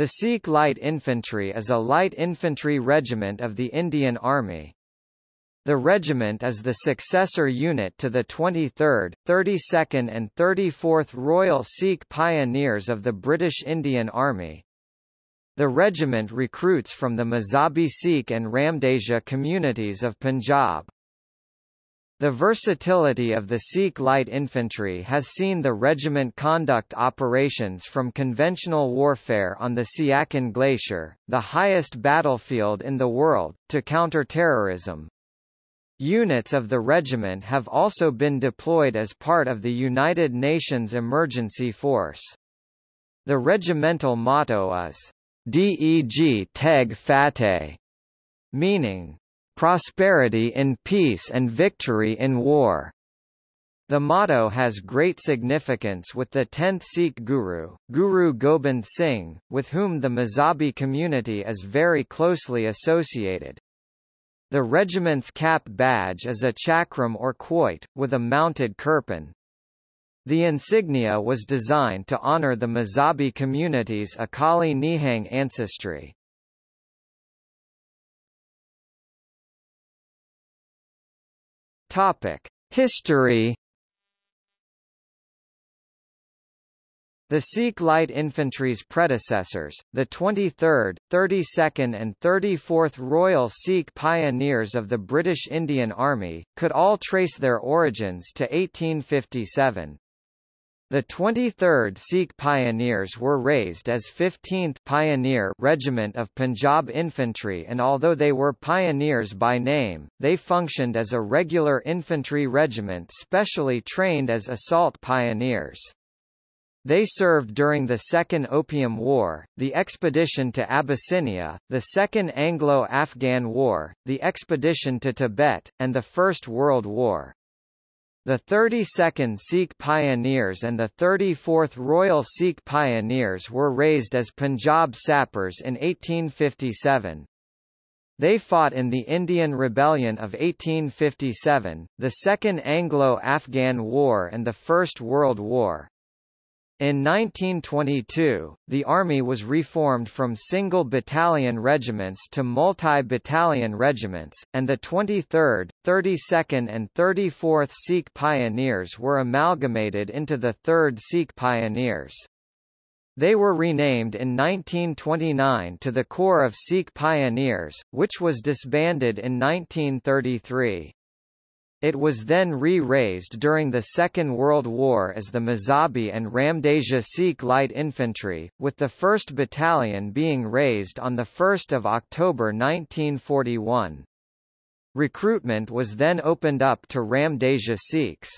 The Sikh Light Infantry is a light infantry regiment of the Indian Army. The regiment is the successor unit to the 23rd, 32nd and 34th Royal Sikh Pioneers of the British Indian Army. The regiment recruits from the Mazhabi Sikh and Ramdasia communities of Punjab. The versatility of the Sikh light infantry has seen the regiment conduct operations from conventional warfare on the Siachen Glacier, the highest battlefield in the world, to counter-terrorism. Units of the regiment have also been deployed as part of the United Nations Emergency Force. The regimental motto is, Deg Teg Fateh, meaning, prosperity in peace and victory in war. The motto has great significance with the 10th Sikh Guru, Guru Gobind Singh, with whom the Mazhabi community is very closely associated. The regiment's cap badge is a chakram or quoit, with a mounted kirpan. The insignia was designed to honor the Mazhabi community's Akali Nihang ancestry. Topic: History The Sikh Light Infantry's predecessors, the 23rd, 32nd and 34th Royal Sikh Pioneers of the British Indian Army, could all trace their origins to 1857. The 23rd Sikh Pioneers were raised as 15th Pioneer Regiment of Punjab Infantry and although they were pioneers by name, they functioned as a regular infantry regiment specially trained as assault pioneers. They served during the Second Opium War, the expedition to Abyssinia, the Second Anglo-Afghan War, the expedition to Tibet, and the First World War. The 32nd Sikh Pioneers and the 34th Royal Sikh Pioneers were raised as Punjab Sappers in 1857. They fought in the Indian Rebellion of 1857, the Second Anglo-Afghan War and the First World War. In 1922, the Army was reformed from single battalion regiments to multi-battalion regiments, and the 23rd, 32nd and 34th Sikh Pioneers were amalgamated into the 3rd Sikh Pioneers. They were renamed in 1929 to the Corps of Sikh Pioneers, which was disbanded in 1933. It was then re-raised during the Second World War as the Mazhabi and Ramdasia Sikh Light Infantry, with the 1st Battalion being raised on 1 October 1941. Recruitment was then opened up to Ramdasia Sikhs.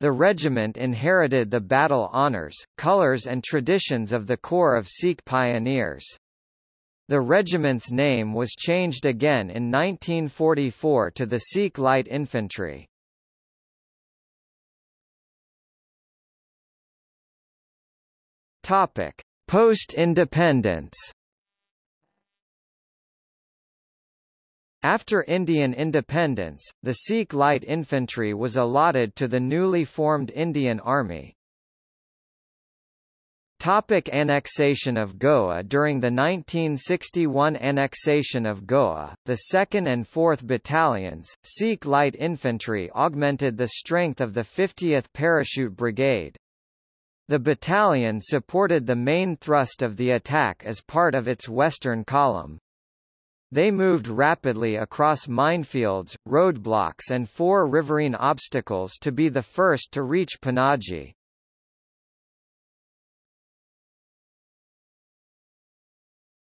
The regiment inherited the battle honours, colours and traditions of the Corps of Sikh Pioneers. The regiment's name was changed again in 1944 to the Sikh Light Infantry. Topic: Post-independence. After Indian independence, the Sikh Light Infantry was allotted to the newly formed Indian Army. Topic annexation of Goa During the 1961 annexation of Goa, the 2nd and 4th Battalions, Sikh Light Infantry augmented the strength of the 50th Parachute Brigade. The battalion supported the main thrust of the attack as part of its western column. They moved rapidly across minefields, roadblocks and four riverine obstacles to be the first to reach Panaji.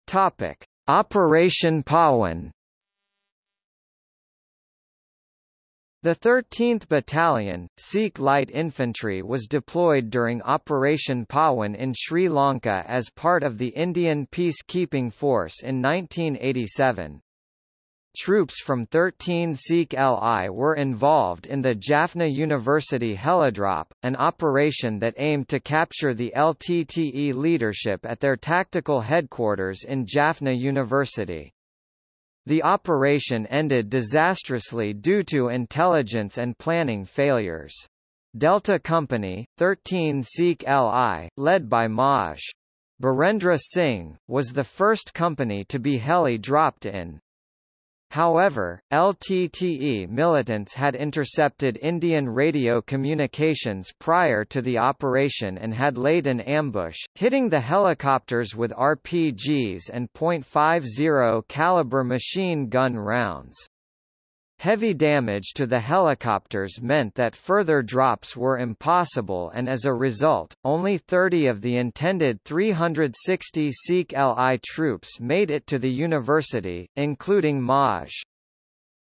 Topic: Operation Pawan. The 13th Battalion, Sikh Light Infantry was deployed during Operation Pawan in Sri Lanka as part of the Indian Peacekeeping Force in 1987. Troops from 13 Sikh LI were involved in the Jaffna University Helidrop, an operation that aimed to capture the LTTE leadership at their tactical headquarters in Jaffna University. The operation ended disastrously due to intelligence and planning failures. Delta Company, 13 Sikh LI, led by Maj. Birendra Singh, was the first company to be heli-dropped in. However, LTTE militants had intercepted Indian radio communications prior to the operation and had laid an ambush, hitting the helicopters with RPGs and .50 caliber machine gun rounds. Heavy damage to the helicopters meant that further drops were impossible and as a result, only 30 of the intended 360 Sikh LI troops made it to the university, including Maj.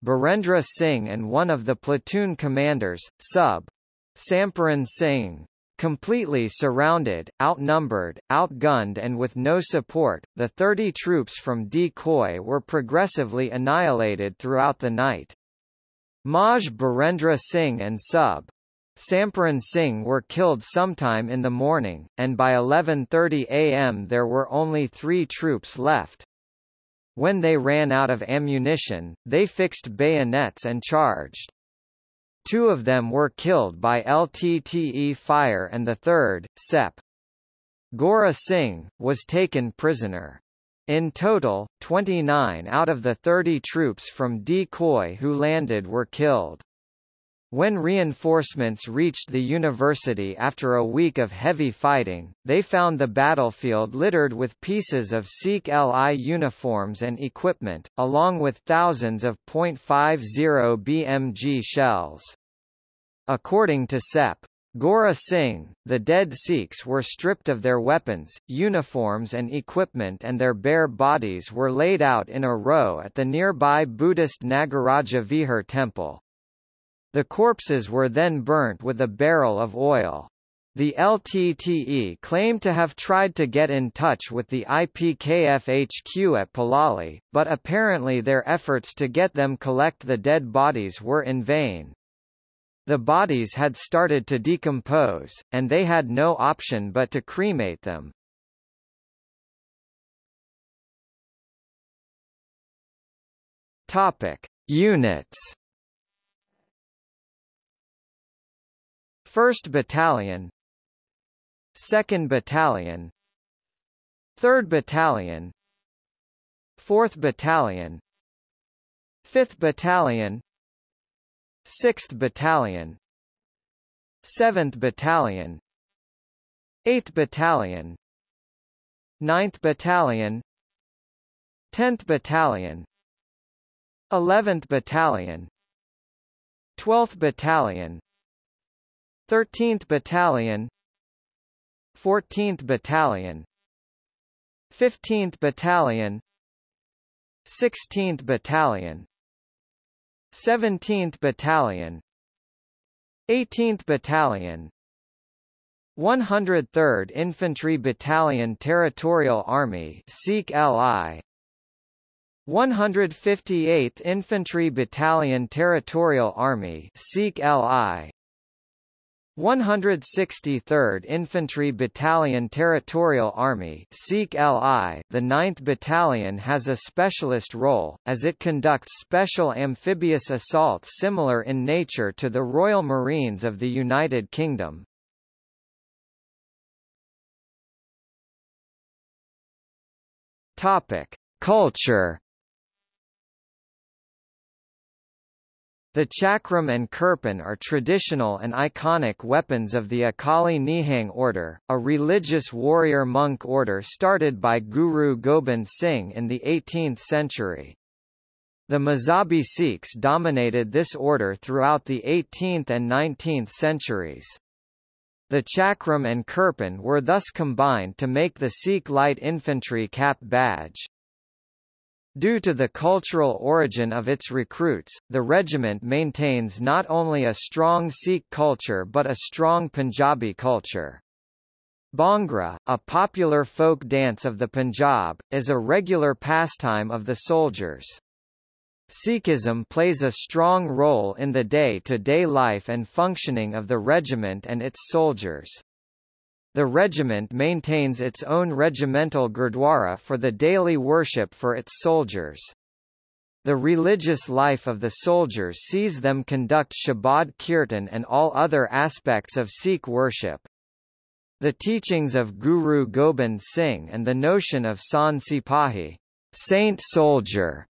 Birendra Singh and one of the platoon commanders, Sub. Samparan Singh. Completely surrounded, outnumbered, outgunned and with no support, the 30 troops from D Coy were progressively annihilated throughout the night. Maj Birendra Singh and Sub. Samparan Singh were killed sometime in the morning, and by 11.30 am there were only three troops left. When they ran out of ammunition, they fixed bayonets and charged. Two of them were killed by LTTE fire and the third, Sep. Gora Singh, was taken prisoner. In total, 29 out of the 30 troops from D Coy who landed were killed. When reinforcements reached the university after a week of heavy fighting, they found the battlefield littered with pieces of Sikh LI uniforms and equipment, along with thousands of .50 BMG shells. According to SEP. Gora Singh, the dead Sikhs were stripped of their weapons, uniforms and equipment and their bare bodies were laid out in a row at the nearby Buddhist Nagaraja Vihar temple. The corpses were then burnt with a barrel of oil. The LTTE claimed to have tried to get in touch with the IPKF HQ at Palali, but apparently their efforts to get them collect the dead bodies were in vain. The bodies had started to decompose, and they had no option but to cremate them. Topic: Units 1st Battalion 2nd Battalion 3rd Battalion 4th Battalion 5th Battalion 6th Battalion 7th Battalion 8th Battalion 9th Battalion 10th Battalion 11th Battalion 12th Battalion 13th Battalion 14th Battalion 15th Battalion 16th Battalion 17th Battalion 18th Battalion 103rd Infantry Battalion Territorial Army Sikh LI 158th Infantry Battalion Territorial Army Sikh LI 163rd Infantry Battalion Territorial Army The 9th Battalion has a specialist role, as it conducts special amphibious assaults similar in nature to the Royal Marines of the United Kingdom. Culture The chakram and kirpan are traditional and iconic weapons of the Akali Nihang order, a religious warrior monk order started by Guru Gobind Singh in the 18th century. The Mazhabi Sikhs dominated this order throughout the 18th and 19th centuries. The chakram and kirpan were thus combined to make the Sikh light infantry cap badge. Due to the cultural origin of its recruits, the regiment maintains not only a strong Sikh culture but a strong Punjabi culture. Bhangra, a popular folk dance of the Punjab, is a regular pastime of the soldiers. Sikhism plays a strong role in the day-to-day -day life and functioning of the regiment and its soldiers. The regiment maintains its own regimental gurdwara for the daily worship for its soldiers. The religious life of the soldiers sees them conduct Shabad Kirtan and all other aspects of Sikh worship. The teachings of Guru Gobind Singh and the notion of Sant Sipahi saint soldier,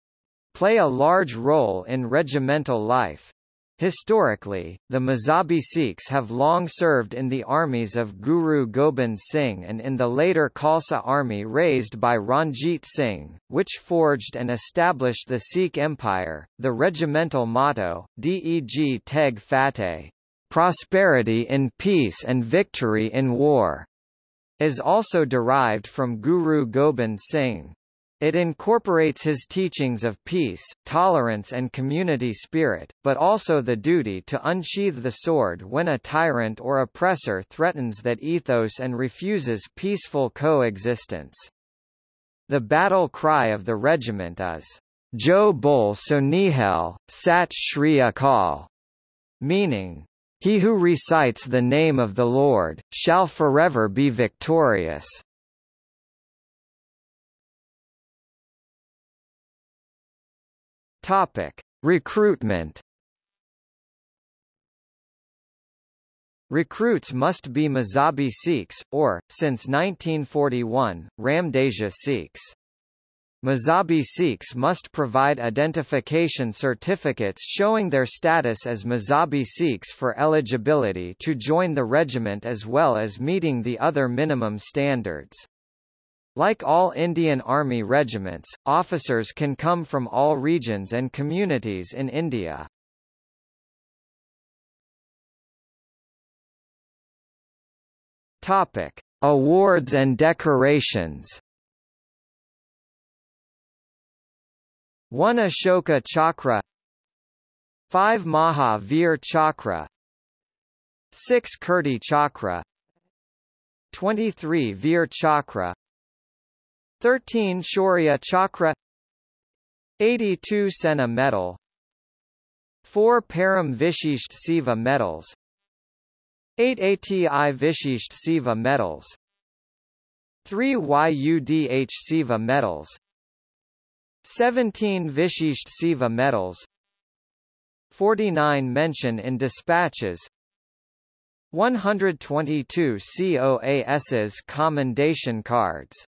play a large role in regimental life. Historically, the Mazhabi Sikhs have long served in the armies of Guru Gobind Singh and in the later Khalsa army raised by Ranjit Singh, which forged and established the Sikh Empire. The regimental motto, Deg Teg Fateh, prosperity in peace and victory in war, is also derived from Guru Gobind Singh. It incorporates his teachings of peace, tolerance and community spirit, but also the duty to unsheathe the sword when a tyrant or oppressor threatens that ethos and refuses peaceful coexistence. The battle cry of the regiment is, Jo Bol So Nihal, Sat Shri Akal, meaning, He who recites the name of the Lord, shall forever be victorious. Topic: Recruitment. Recruits must be Mazhabi Sikhs, or, since 1941, Ramdasia Sikhs. Mazhabi Sikhs must provide identification certificates showing their status as Mazhabi Sikhs for eligibility to join the regiment as well as meeting the other minimum standards. Like all Indian Army regiments, officers can come from all regions and communities in India. Topic: Awards and decorations. One Ashoka Chakra 5 Maha Veer Chakra 6 Kirti Chakra 23 Veer Chakra 13 Shaurya Chakra 82 Sena Medal 4 Param Vishisht Seva Medals 8 ATI Vishisht Seva Medals 3 YUDH Seva Medals 17 Vishisht Seva Medals 49 mention in dispatches 122 COAS's commendation cards